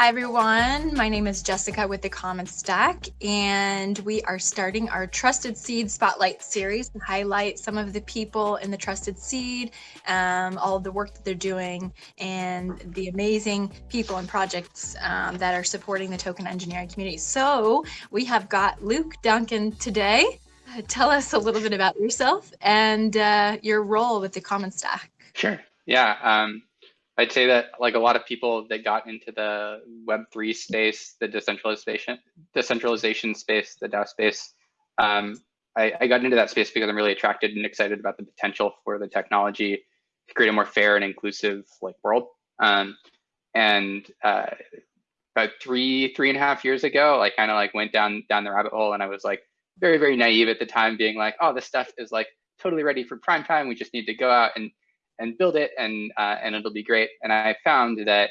Hi, everyone. My name is Jessica with the Common Stack, and we are starting our Trusted Seed Spotlight series to highlight some of the people in the Trusted Seed, um, all of the work that they're doing, and the amazing people and projects um, that are supporting the token engineering community. So we have got Luke Duncan today. Tell us a little bit about yourself and uh, your role with the Common Stack. Sure. Yeah. Um, I'd say that like a lot of people that got into the Web3 space, the decentralization, decentralization space, the DAO space, um, I, I, got into that space because I'm really attracted and excited about the potential for the technology to create a more fair and inclusive like world. Um, and uh, about three, three and a half years ago, I kind of like went down down the rabbit hole, and I was like very, very naive at the time, being like, "Oh, this stuff is like totally ready for prime time. We just need to go out and and build it and uh, and it'll be great. And I found that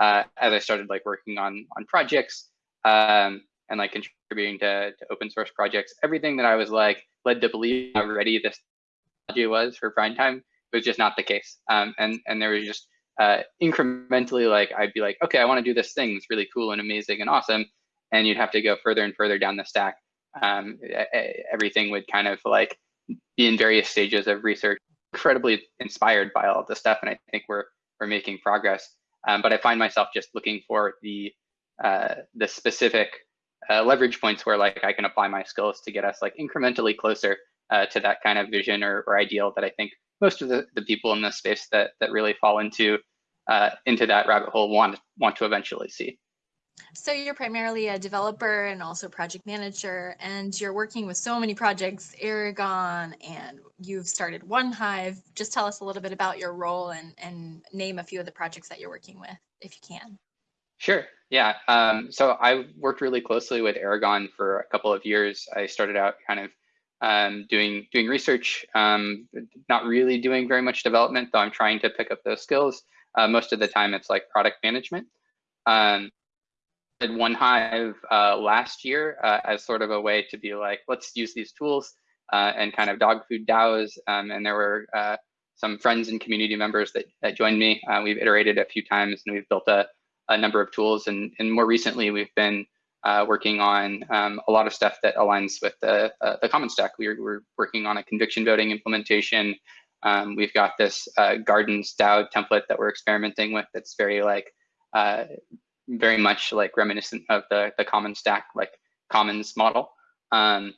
uh, as I started like working on on projects um, and like contributing to, to open source projects, everything that I was like led to believe how ready this technology was for prime time was just not the case. Um, and and there was just uh, incrementally like I'd be like, okay, I want to do this thing. It's really cool and amazing and awesome. And you'd have to go further and further down the stack. Um, everything would kind of like be in various stages of research incredibly inspired by all this stuff, and I think we're we're making progress. Um, but I find myself just looking for the uh, the specific uh, leverage points where like I can apply my skills to get us like incrementally closer uh, to that kind of vision or, or ideal that I think most of the, the people in this space that that really fall into uh, into that rabbit hole want want to eventually see. So you're primarily a developer and also project manager, and you're working with so many projects, Aragon, and you've started 1Hive. Just tell us a little bit about your role and, and name a few of the projects that you're working with, if you can. Sure. Yeah. Um, so I worked really closely with Aragon for a couple of years. I started out kind of um, doing doing research, um, not really doing very much development, though I'm trying to pick up those skills. Uh, most of the time, it's like product management. Um, did 1Hive uh, last year uh, as sort of a way to be like, let's use these tools uh, and kind of dog food DAOs. Um, and there were uh, some friends and community members that, that joined me. Uh, we've iterated a few times and we've built a, a number of tools. And, and more recently, we've been uh, working on um, a lot of stuff that aligns with the, the common stack. We're, we're working on a conviction voting implementation. Um, we've got this Gardens DAO template that we're experimenting with that's very like uh, very much like reminiscent of the the common stack like commons model. Um,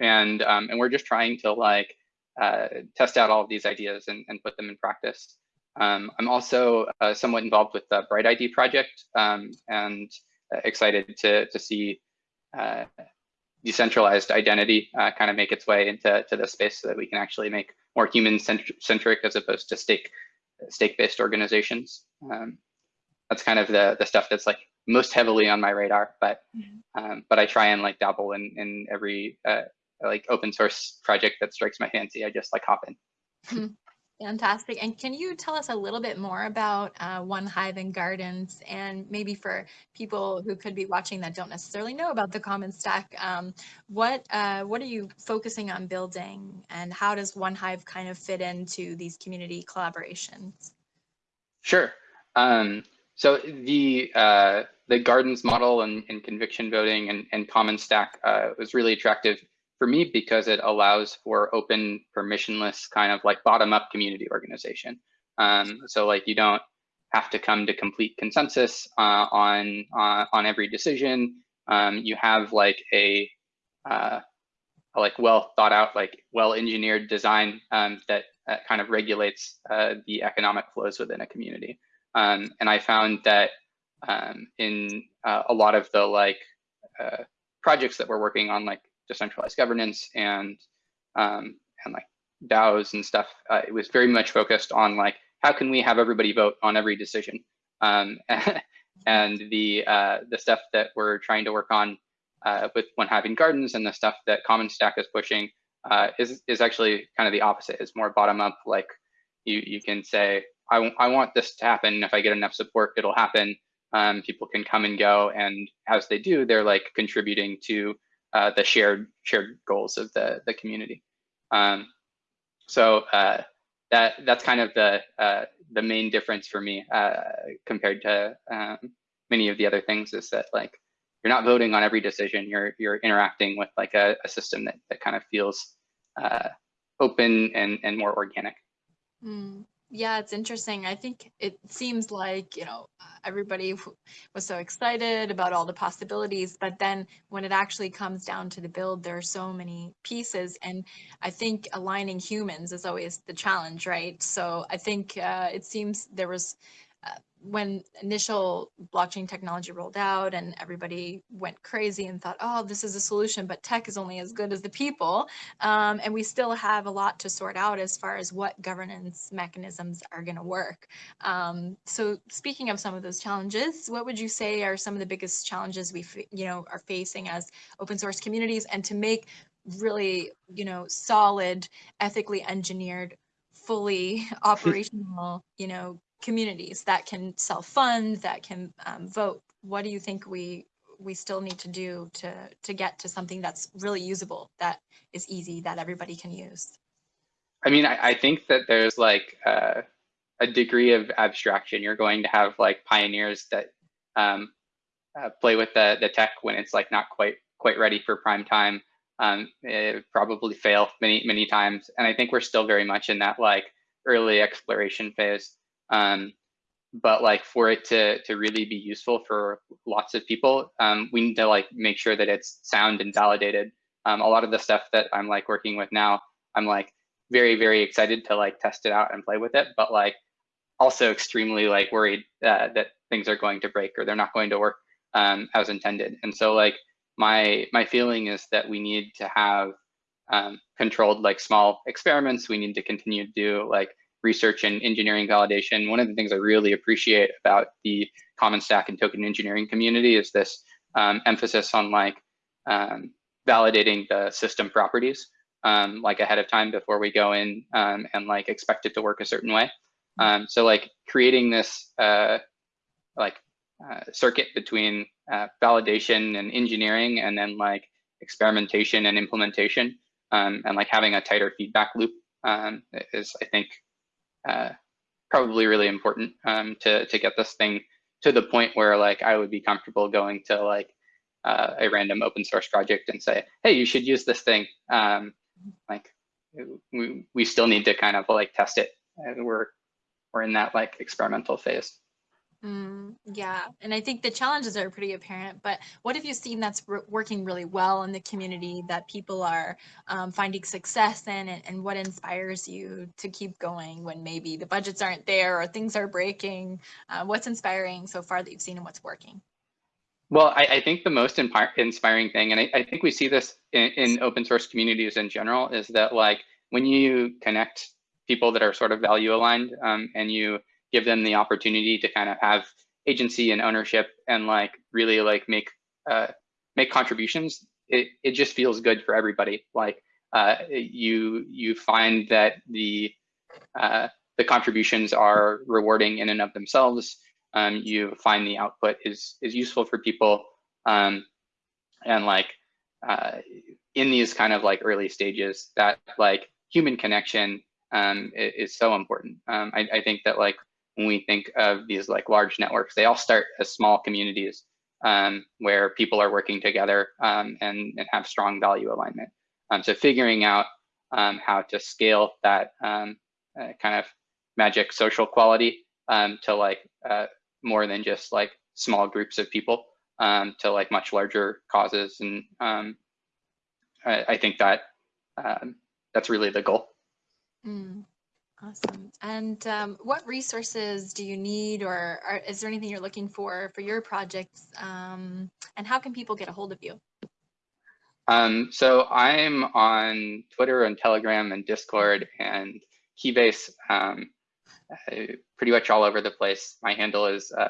and um, and we're just trying to like uh, test out all of these ideas and, and put them in practice. Um, i'm also uh, somewhat involved with the BrightID project um, and uh, excited to to see uh, decentralized identity uh, kind of make its way into to this space so that we can actually make more human centric as opposed to stake stake based organizations. Um, that's kind of the the stuff that's like most heavily on my radar. But mm-hmm. um, but I try and like dabble in in every uh, like open source project that strikes my fancy. I just like hop in. Hmm. Fantastic. And can you tell us a little bit more about uh, 1Hive and Gardens and maybe for people who could be watching that don't necessarily know about the Common Stack, um, what, uh, what are you focusing on building and how does 1Hive kind of fit into these community collaborations? Sure. Um, so the uh, the gardens model and, and conviction voting and, and common stack uh, was really attractive for me because it allows for open, permissionless kind of like bottom up community organization. Um, so like you don't have to come to complete consensus uh, on uh, on every decision. Um, you have like a, uh, like well thought out, like well engineered design um, that uh, kind of regulates the economic flows within a community. Um, and I found that um, in uh, a lot of the like uh, projects that we're working on, like decentralized governance and um, and like DAOs and stuff, uh, it was very much focused on like how can we have everybody vote on every decision. Um, and the uh, the stuff that we're trying to work on uh, with 1Hive gardens and the stuff that Common Stack is pushing uh, is is actually kind of the opposite. It's more bottom up. Like you you can say I, I want this to happen. If I get enough support, it'll happen. Um, people can come and go, and as they do, they're like contributing to uh, the shared shared goals of the the community. Um, so uh, that that's kind of the uh, the main difference for me uh, compared to um, many of the other things is that like you're not voting on every decision. You're you're interacting with like a, a system that that kind of feels uh, open and and more organic. Mm. Yeah, it's interesting. I think it seems like, you know, everybody was so excited about all the possibilities, but then when it actually comes down to the build, there are so many pieces. And I think aligning humans is always the challenge, right? So I think uh, it seems there was when initial blockchain technology rolled out and everybody went crazy and thought, oh, this is a solution, but tech is only as good as the people. Um, and we still have a lot to sort out as far as what governance mechanisms are going to work. Um, so speaking of some of those challenges, what would you say are some of the biggest challenges we you know are facing as open source communities and to make really you know solid ethically engineered fully operational you know communities that can self-fund, that can um, vote. What do you think we we still need to do to to get to something that's really usable, that is easy, that everybody can use? I mean, I, I think that there's like uh, a degree of abstraction. You're going to have like pioneers that um, uh, play with the the tech when it's like not quite quite ready for prime time. Um, it probably fail many many times, and I think we're still very much in that like early exploration phase. Um, but like for it to to really be useful for lots of people, um, we need to like make sure that it's sound and validated. Um, a lot of the stuff that I'm like working with now, I'm like very very excited to like test it out and play with it, but like also extremely like worried uh, that things are going to break or they're not going to work um, as intended. And so like my my feeling is that we need to have um, controlled like small experiments. We need to continue to do like research and engineering validation, one of the things I really appreciate about the Common Stack and token engineering community is this um, emphasis on like um, validating the system properties um, like ahead of time before we go in um, and like expect it to work a certain way. Um, so like creating this uh, like uh, circuit between uh, validation and engineering and then like experimentation and implementation um, and like having a tighter feedback loop is I think uh, probably really important um, to to get this thing to the point where like I would be comfortable going to like uh, a random open source project and say, hey, you should use this thing. Um, like we we still need to kind of like test it. And We're we're in that like experimental phase. Mm, yeah, and I think the challenges are pretty apparent, but what have you seen that's working really well in the community that people are um, finding success in and, and, what inspires you to keep going when maybe the budgets aren't there or things are breaking? Uh, what's inspiring so far that you've seen and what's working? Well, I, I think the most inspiring thing, and I, I think we see this in, in open source communities in general, is that like when you connect people that are sort of value aligned um, and you give them the opportunity to kind of have agency and ownership and like really like make uh, make contributions, it, it just feels good for everybody. Like uh, you you find that the uh, the contributions are rewarding in and of themselves. Um, you find the output is is useful for people, um, and like uh, in these kind of like early stages, that like human connection um, is, is, so important. Um, I, I think that like when we think of these like large networks, they all start as small communities um, where people are working together um, and, and have strong value alignment. Um, so figuring out um, how to scale that um, uh, kind of magic social quality um, to like uh, more than just like small groups of people to like much larger causes. And I, I, think that that's really the goal. Mm. Awesome. And um, what resources do you need or are, is there anything you're looking for for your projects? Um, and how can people get a hold of you? Um, so I'm on Twitter and Telegram and Discord and Keybase um, pretty much all over the place. My handle is uh,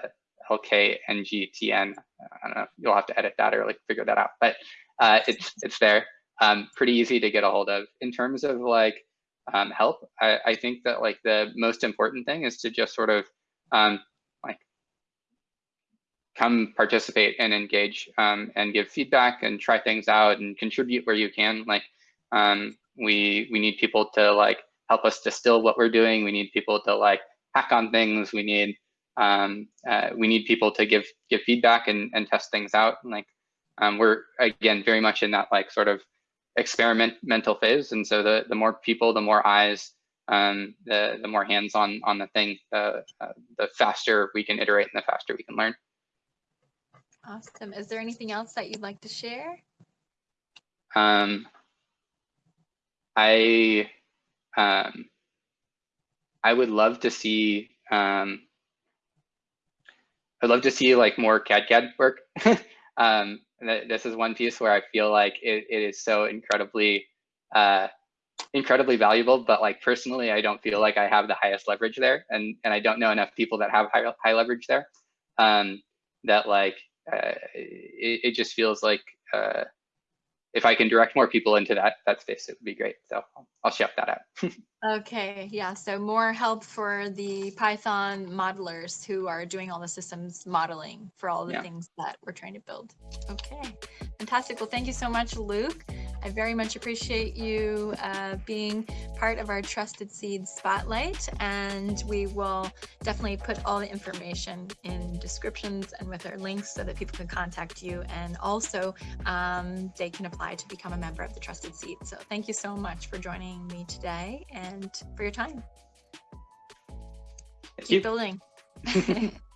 LKNGTN. I don't know, you'll have to edit that or like figure that out, but uh, it's, it's there. Um, pretty easy to get a hold of. In terms of like um, help. I, I, think that like the most important thing is to just sort of um, like come participate and engage um, and give feedback and try things out and contribute where you can. Like um, we we need people to like help us distill what we're doing. We need people to like hack on things. We need um, uh, we need people to give give feedback and, and test things out. And like um, we're again very much in that like sort of experimental phase. And so the the more people, the more eyes, um, the the more hands on on the thing, the uh, the faster we can iterate and the faster we can learn. Awesome. Is there anything else that you'd like to share? Um, I um, I would love to see um, I'd love to see like more cadCAD work. um, this is one piece where I feel like it, it is so incredibly uh, incredibly valuable, but like personally, I don't feel like I have the highest leverage there, and and I don't know enough people that have high high leverage there. Um, that like uh, it, it just feels like uh, if I can direct more people into that that space, it would be great. So I'll, shout that out. okay, yeah. So more help for the Python modelers who are doing all the systems modeling for all the yeah. things that we're trying to build. Okay, fantastic. Well, thank you so much, Luke. I very much appreciate you uh, being part of our Trusted Seeds Spotlight, and we will definitely put all the information in descriptions and with our links so that people can contact you, and also um, they can apply to become a member of the Trusted Seed. So thank you so much for joining me today and for your time. Thank Keep you. building.